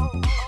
oh. oh, oh.